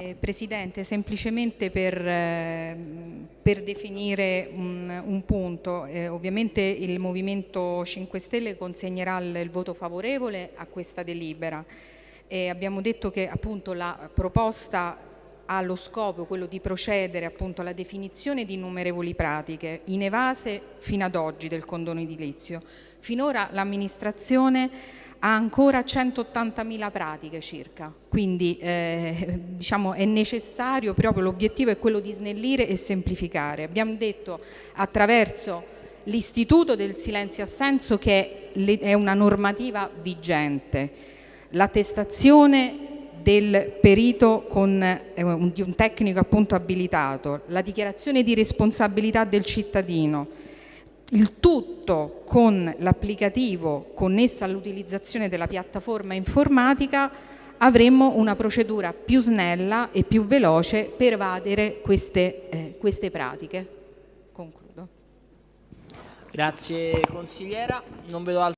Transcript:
Eh, Presidente, semplicemente per, eh, per definire un, un punto, eh, ovviamente il Movimento 5 Stelle consegnerà il, il voto favorevole a questa delibera. abbiamo detto che appunto la proposta ha lo scopo quello di procedere appunto alla definizione di innumerevoli pratiche inevase fino ad oggi del condono edilizio. Finora l'amministrazione ha ancora 180.000 pratiche circa, quindi eh, diciamo è necessario, proprio l'obiettivo è quello di snellire e semplificare. Abbiamo detto attraverso l'istituto del silenzio assenso che è una normativa vigente, l'attestazione del perito con, eh, di un tecnico appunto abilitato, la dichiarazione di responsabilità del cittadino, il tutto con l'applicativo connesso all'utilizzazione della piattaforma informatica avremmo una procedura più snella e più veloce per evadere queste, eh, queste pratiche. Concludo. Grazie consigliera, non vedo altro.